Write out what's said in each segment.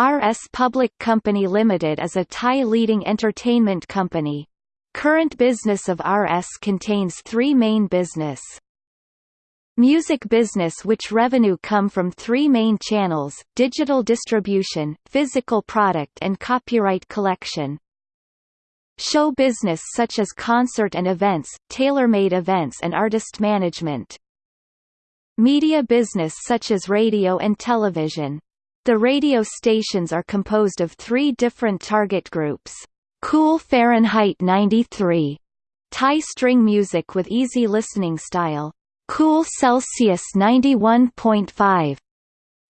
RS Public Company Limited is a Thai leading entertainment company. Current business of RS contains three main business. Music business which revenue come from three main channels, digital distribution, physical product and copyright collection. Show business such as concert and events, tailor-made events and artist management. Media business such as radio and television. The radio stations are composed of three different target groups. Cool Fahrenheit 93. Thai string music with easy listening style. Cool Celsius 91.5.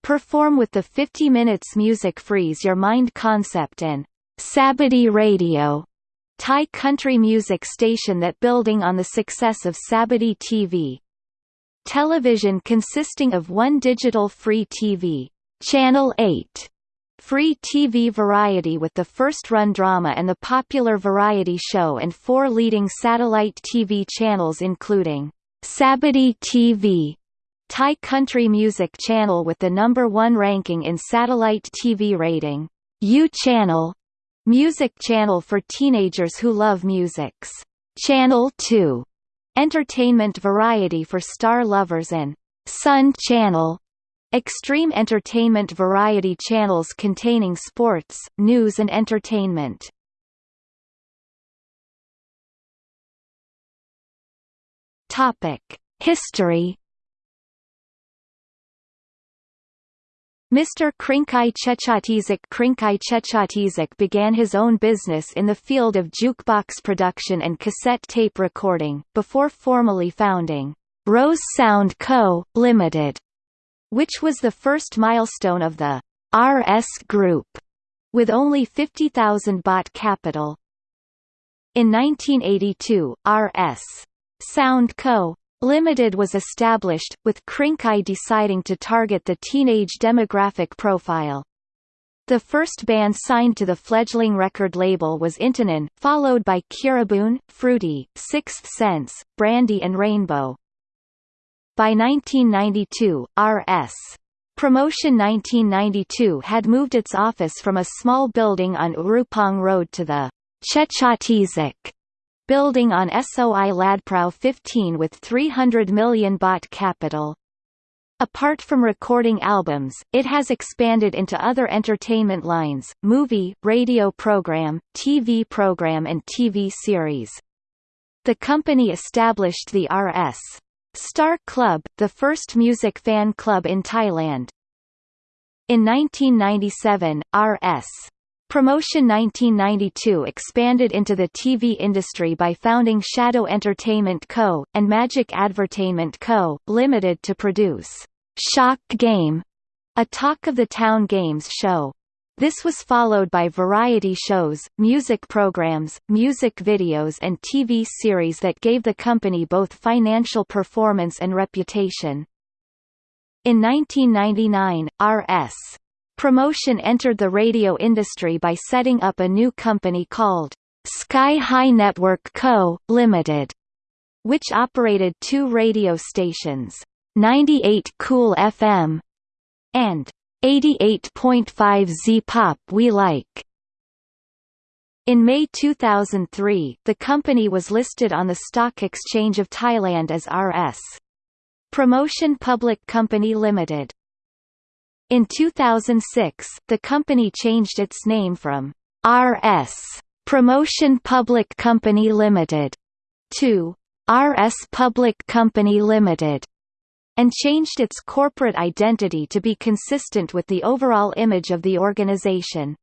Perform with the 50 minutes music freeze your mind concept and Sabaidee Radio. Thai country music station that building on the success of Sabaidee TV. Television consisting of one digital free TV, Channel 8, free TV variety with the first-run drama and the popular variety show and four leading satellite TV channels including Sabaidee TV, Thai country music channel with the number one ranking in satellite TV rating, U Channel, music channel for teenagers who love musics, Channel 2, entertainment variety for star lovers and Sun Channel, extreme entertainment variety channels containing sports, news and entertainment. Topic: History. Mr. Kriengkrai Chetchotisak Kriengkrai Chetchotisak began his own business in the field of jukebox production and cassette tape recording, before formally founding Rose Sound Co., Limited, which was the first milestone of the RS Group, with only 50,000 baht capital. In 1982, RS Sound Co. Limited was established, with Kriengkrai deciding to target the teenage demographic profile. The first band signed to the fledgling record label was Intanon, followed by Kiraboon, Fruity, Sixth Sense, Brandy and Rainbow. By 1992, R.S. Promotion 1992 had moved its office from a small building on Urupong Road to the Chetchotisak building on SOI Ladprau 15 with 300 million baht capital. Apart from recording albums, it has expanded into other entertainment lines, movie, radio program, TV program and TV series. The company established the R.S. Star Club, the first music fan club in Thailand. In 1997, R.S. Promotion 1992 expanded into the TV industry by founding Shadow Entertainment Co., and Magic Advertainment Co., Limited to produce Shock Game, a Talk of the Town games show. This was followed by variety shows, music programs, music videos and TV series that gave the company both financial performance and reputation. In 1999, R.S. Promotion entered the radio industry by setting up a new company called Sky High Network Co., Limited, which operated two radio stations, 98 Cool FM and 88.5 Z Pop We Like. In May 2003, the company was listed on the Stock Exchange of Thailand as RS. Promotion Public Company Limited. In 2006, the company changed its name from RS Promotion Public Company Limited to RS Public Company Limited and changed its corporate identity to be consistent with the overall image of the organization.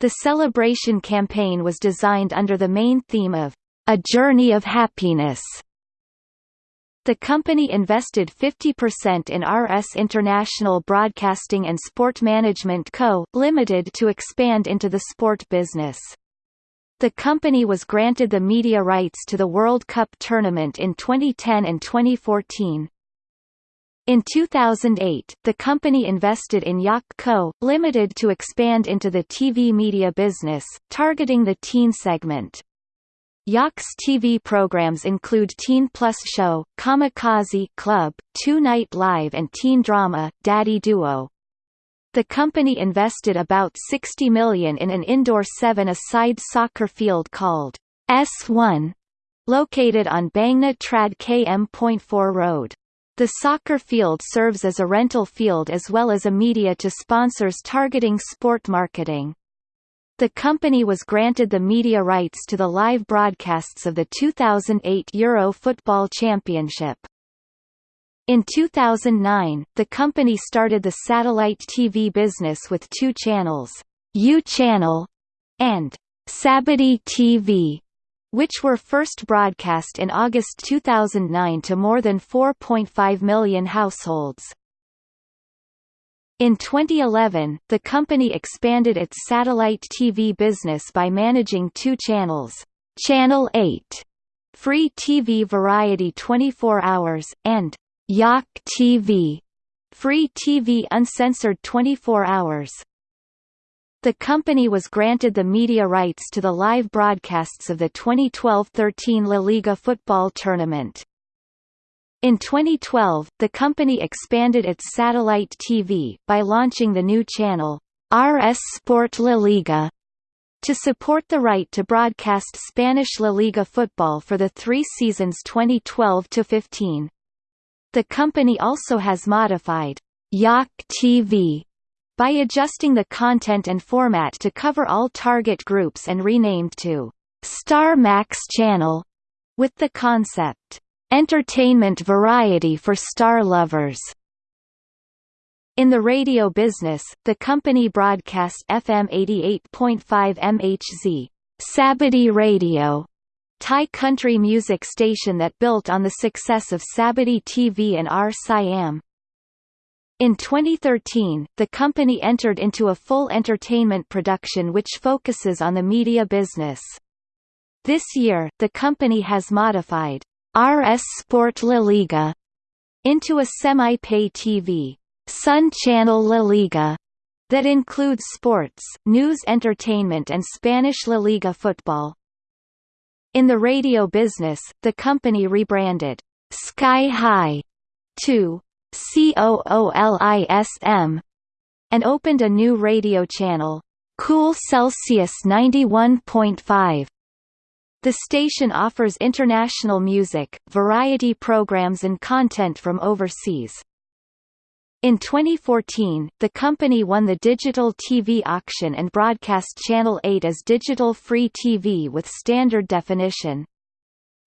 The celebration campaign was designed under the main theme of A Journey of Happiness the company invested 50% in RS International Broadcasting and Sport Management Co., Limited to expand into the sport business. The company was granted the media rights to the World Cup tournament in 2010 and 2014. In 2008, the company invested in Yak Co., Limited to expand into the TV media business, targeting the teen segment. Yak's TV programs include Teen Plus Show, Kamikaze Club, Two Night Live and teen drama, Daddy Duo. The company invested about 60 million in an indoor seven-a-side soccer field called S1, located on Bangna Trad KM.4 Road. The soccer field serves as a rental field as well as a media to sponsors targeting sport marketing. The company was granted the media rights to the live broadcasts of the 2008 Euro Football Championship. In 2009, the company started the satellite TV business with two channels, U Channel and Sabaidee TV, which were first broadcast in August 2009 to more than 4.5 million households. In 2011, the company expanded its satellite TV business by managing two channels, Channel 8, Free TV Variety 24 Hours, and Yak TV, Free TV Uncensored 24 Hours. The company was granted the media rights to the live broadcasts of the 2012-13 La Liga football tournament. In 2012, the company expanded its satellite TV, by launching the new channel, RS Sport La Liga, to support the right to broadcast Spanish La Liga football for the three seasons 2012–15. The company also has modified Yak TV by adjusting the content and format to cover all target groups and renamed to Star Max Channel, with the concept, Entertainment Variety for Star Lovers. In the radio business, the company broadcast FM 88.5 MHZ, Sabaidee Radio, Thai country music station that built on the success of Sabaidee TV and R Siam. In 2013, the company entered into a full entertainment production which focuses on the media business. This year, the company has modified RS Sport La Liga into a semi-pay TV Sun Channel La Liga that includes sports, news entertainment and Spanish La Liga football. In the radio business, the company rebranded Sky High to COOLISM, and opened a new radio channel, Cool Celsius 91.5. The station offers international music, variety programs and content from overseas. In 2014, the company won the digital TV auction and broadcast Channel 8 as digital free TV with standard definition.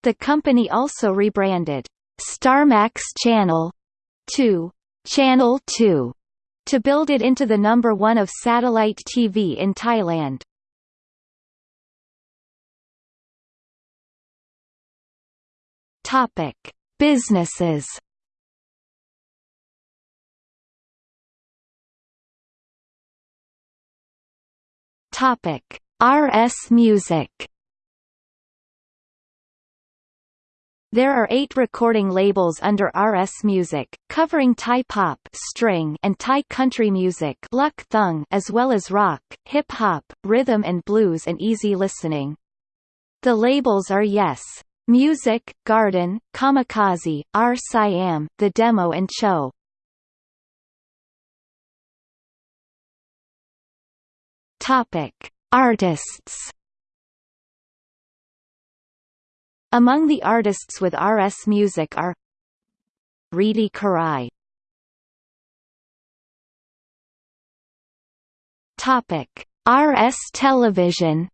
The company also rebranded StarMax Channel 2, Channel 2, to build it into the number one of satellite TV in Thailand. Topic: Businesses. Topic: RS Music. There are eight recording labels under RS Music, covering Thai pop string and Thai country music luk thung as well as rock, hip-hop, rhythm and blues and easy listening. The labels are Yes! Music, Garden, Kamikaze, R Siam, The Demo and Cho. Artists Among the artists with RS Music are Reedy Karai Topic RS Television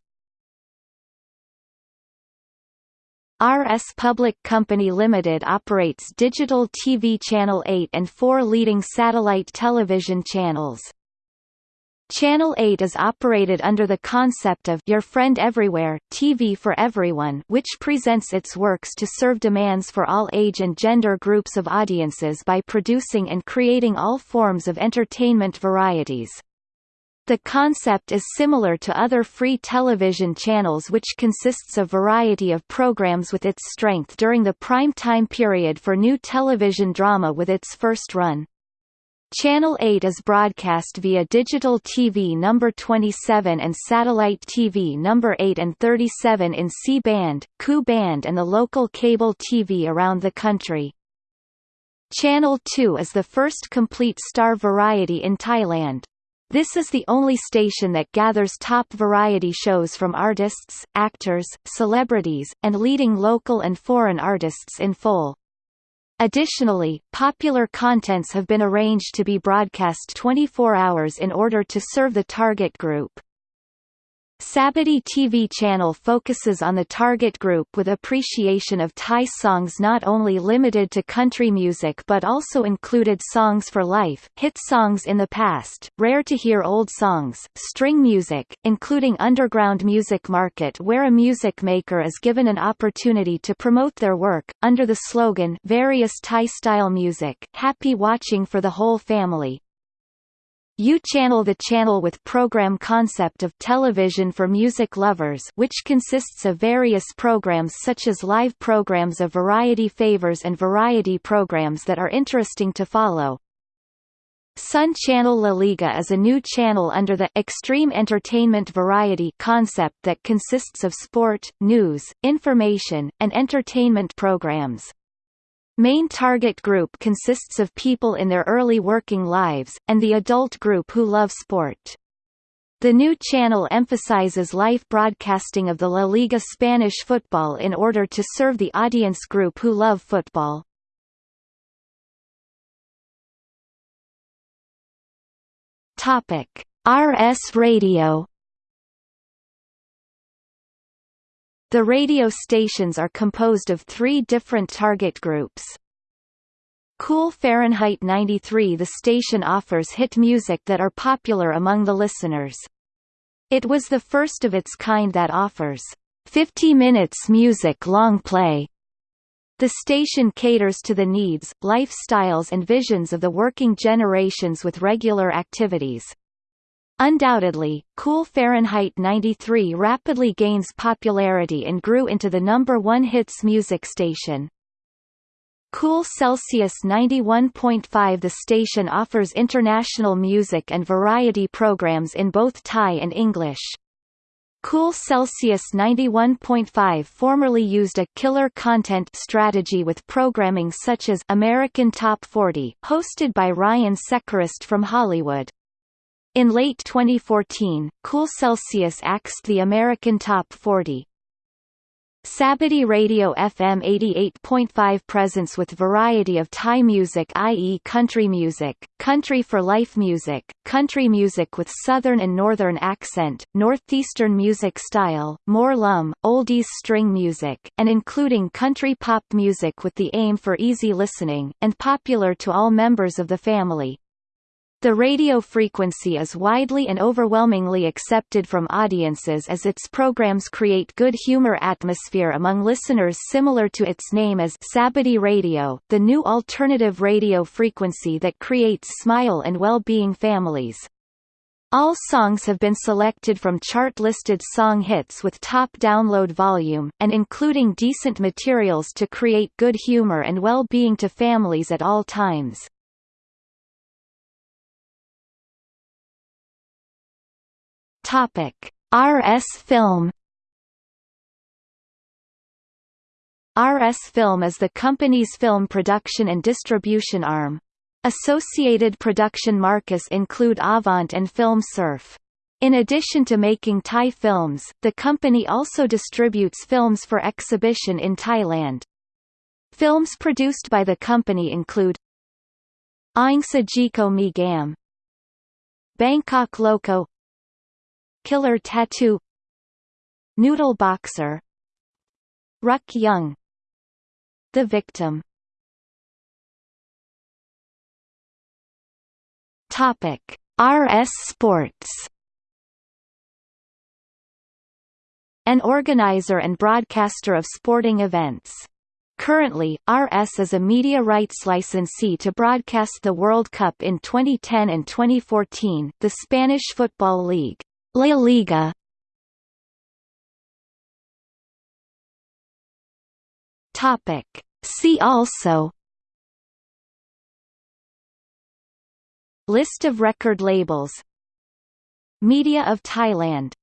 RS Public Company Limited operates digital TV Channel 8 and four leading satellite television channels. Channel 8 is operated under the concept of Your Friend Everywhere TV for Everyone which presents its works to serve demands for all age and gender groups of audiences by producing and creating all forms of entertainment varieties. The concept is similar to other free television channels which consists of variety of programs with its strength during the prime time period for new television drama with its first run. Channel 8 is broadcast via digital TV number 27 and satellite TV number 8 and 37 in C-band, Ku band and the local cable TV around the country. Channel 2 is the first complete star variety in Thailand. This is the only station that gathers top variety shows from artists, actors, celebrities, and leading local and foreign artists in full. Additionally, popular contents have been arranged to be broadcast 24 hours in order to serve the target group. Sabaidee TV channel focuses on the target group with appreciation of Thai songs not only limited to country music but also included songs for life, hit songs in the past, rare to hear old songs, string music, including underground music market where a music maker is given an opportunity to promote their work, under the slogan various Thai-style music, happy watching for the whole family, U-channel the channel with program concept of television for music lovers which consists of various programs such as live programs of variety favors and variety programs that are interesting to follow. Sun Channel La Liga is a new channel under the Extreme Entertainment Variety concept that consists of sport, news, information, and entertainment programs. Main target group consists of people in their early working lives, and the adult group who love sport. The new channel emphasizes live broadcasting of the La Liga Spanish football in order to serve the audience group who love football. RS Radio The radio stations are composed of three different target groups. Cool Fahrenheit 93 The station offers hit music that are popular among the listeners. It was the first of its kind that offers 50 minutes music long play. The station caters to the needs, lifestyles and visions of the working generations with regular activities. Undoubtedly, Cool Fahrenheit 93 rapidly gains popularity and grew into the number one hits music station. Cool Celsius 91.5 The station offers international music and variety programs in both Thai and English. Cool Celsius 91.5 formerly used a killer content strategy with programming such as American Top 40, hosted by Ryan Seacrest from Hollywood. In late 2014, Cool Celsius axed the American Top 40. Sabaidee Radio FM 88.5 presence with variety of Thai music i.e. country music, country for life music, country music with southern and northern accent, northeastern music style, mor lam, oldies string music, and including country pop music with the aim for easy listening, and popular to all members of the family. The radio frequency is widely and overwhelmingly accepted from audiences as its programs create good humor atmosphere among listeners similar to its name as Sabaidee Radio, the new alternative radio frequency that creates smile and well-being families. All songs have been selected from chart-listed song hits with top download volume, and including decent materials to create good humor and well-being to families at all times. Topic: RS Film RS Film is the company's film production and distribution arm. Associated production markets include Avant and Film Surf. In addition to making Thai films, the company also distributes films for exhibition in Thailand. Films produced by the company include Aing Sa Jiko Mi Gam Bangkok Loco Killer Tattoo Noodle Boxer Ruck Young The Victim Topic RS Sports An organizer and broadcaster of sporting events. Currently, RS is a media rights licensee to broadcast the World Cup in 2010 and 2014, the Spanish Football League. La Liga. Topic. See also. List of record labels. Media of Thailand